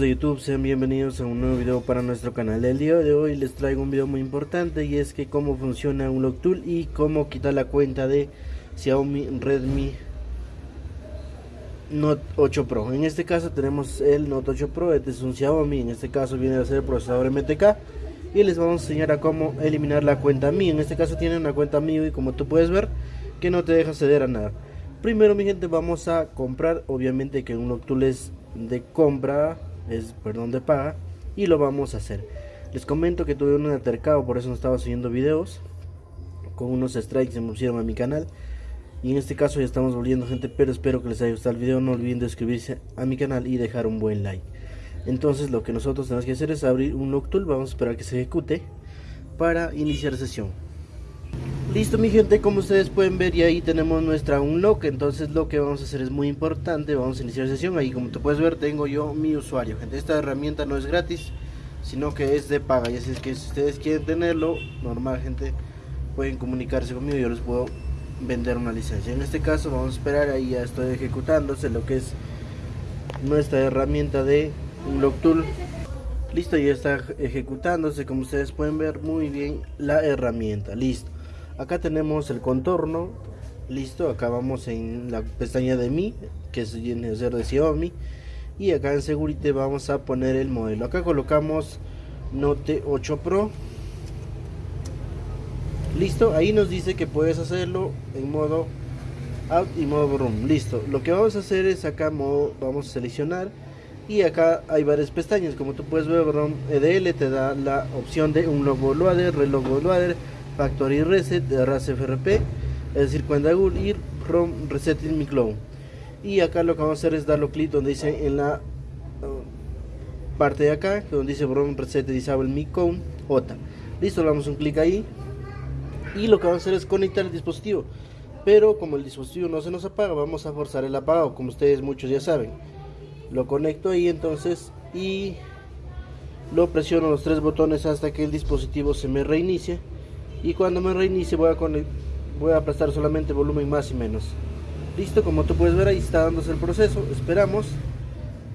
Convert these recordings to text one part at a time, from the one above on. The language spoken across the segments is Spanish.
de YouTube, sean bienvenidos a un nuevo video para nuestro canal. El día de hoy les traigo un video muy importante y es que cómo funciona un Tool y cómo quitar la cuenta de Xiaomi Redmi Note 8 Pro. En este caso tenemos el Note 8 Pro, este es un Xiaomi, en este caso viene a ser el procesador MTK y les vamos a enseñar a cómo eliminar la cuenta Mi. En este caso tiene una cuenta Mi y como tú puedes ver que no te deja ceder a nada. Primero mi gente vamos a comprar, obviamente que un Tool es de compra, es perdón de paga y lo vamos a hacer. Les comento que tuve un altercado, por eso no estaba subiendo videos. Con unos strikes se me pusieron a mi canal. Y en este caso ya estamos volviendo gente, pero espero que les haya gustado el video. No olviden de suscribirse a mi canal y dejar un buen like. Entonces lo que nosotros tenemos que hacer es abrir un Noctul. Vamos a esperar que se ejecute para iniciar sesión. Listo mi gente, como ustedes pueden ver y ahí tenemos nuestra unlock, entonces lo que vamos a hacer es muy importante, vamos a iniciar sesión, ahí como te puedes ver tengo yo mi usuario, gente, esta herramienta no es gratis, sino que es de paga, y así es que si ustedes quieren tenerlo, normal gente, pueden comunicarse conmigo, yo les puedo vender una licencia, en este caso vamos a esperar, ahí ya estoy ejecutándose lo que es nuestra herramienta de unlock tool, listo, ya está ejecutándose, como ustedes pueden ver muy bien la herramienta, listo acá tenemos el contorno. Listo acá vamos en la pestaña de mi que es viene a ser de Xiaomi. Y acá en Security vamos a poner el modelo. Acá colocamos Note 8 Pro. Listo ahí nos dice que puedes hacerlo en modo out y modo room. Listo lo que vamos a hacer es acá modo, vamos a seleccionar. Y acá hay varias pestañas. Como tú puedes ver ROM EDL te da la opción de un logo loader reloj loader Factory Reset de RASFRP, es decir, cuando Google y ROM Resetting mi clone. Y acá lo que vamos a hacer es darle clic donde dice en la uh, parte de acá, donde dice ROM Reset Disable mi clone OTA. Listo, le damos un clic ahí. Y lo que vamos a hacer es conectar el dispositivo. Pero como el dispositivo no se nos apaga, vamos a forzar el apagado, como ustedes muchos ya saben. Lo conecto ahí entonces y lo presiono los tres botones hasta que el dispositivo se me reinicie y cuando me reinicie voy a, voy a aplastar solamente volumen más y menos. Listo como tú puedes ver ahí está dándose el proceso esperamos.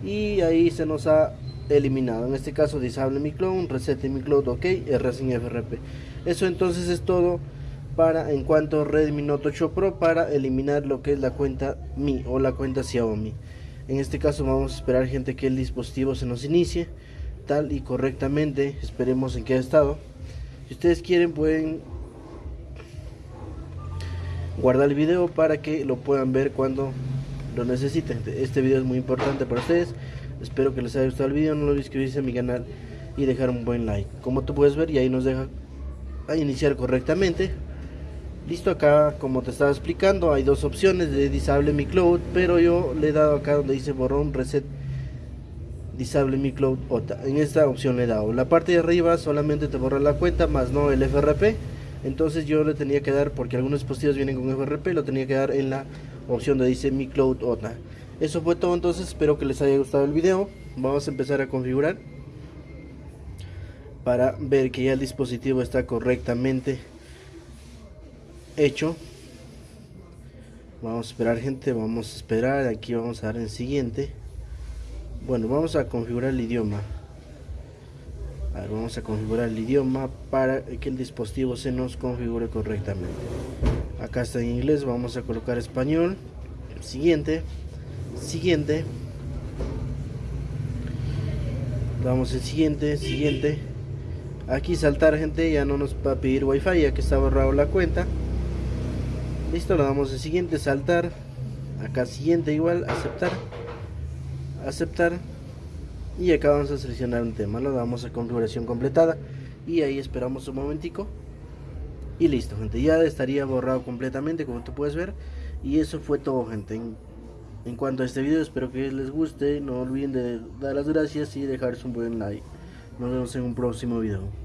Y ahí se nos ha eliminado. En este caso disable mi clone reset mi cloud ok r sin frp eso entonces es todo para en cuanto a Redmi Note 8 Pro para eliminar lo que es la cuenta Mi o la cuenta Xiaomi. En este caso vamos a esperar gente que el dispositivo se nos inicie tal y correctamente. Esperemos en qué estado si ustedes quieren pueden guardar el video para que lo puedan ver cuando lo necesiten. Este video es muy importante para ustedes. Espero que les haya gustado el video. No olviden suscribirse a mi canal y dejar un buen like. Como tú puedes ver y ahí nos deja iniciar correctamente. Listo acá como te estaba explicando hay dos opciones de disable mi cloud pero yo le he dado acá donde dice borrón reset disable mi cloud OTA. En esta opción le he dado. La parte de arriba solamente te borra la cuenta, más no el FRP. Entonces yo le tenía que dar, porque algunos dispositivos vienen con FRP, lo tenía que dar en la opción de dice mi cloud OTA. Eso fue todo entonces, espero que les haya gustado el video. Vamos a empezar a configurar para ver que ya el dispositivo está correctamente hecho. Vamos a esperar gente, vamos a esperar, aquí vamos a dar en siguiente. Bueno, vamos a configurar el idioma. vamos a configurar el idioma para que el dispositivo se nos configure correctamente. Acá está en inglés, vamos a colocar español. Siguiente, siguiente. Vamos en siguiente, siguiente. Aquí saltar gente, ya no nos va a pedir wifi ya que está borrado la cuenta. Listo, le damos en siguiente, saltar. Acá siguiente igual, aceptar aceptar. Y acá vamos a seleccionar un tema lo damos a configuración completada. Y ahí esperamos un momentico. Y listo gente ya estaría borrado completamente como tú puedes ver. Y eso fue todo gente. En, cuanto a este video espero que les guste. No olviden de dar las gracias y dejarse un buen like. Nos vemos en un próximo video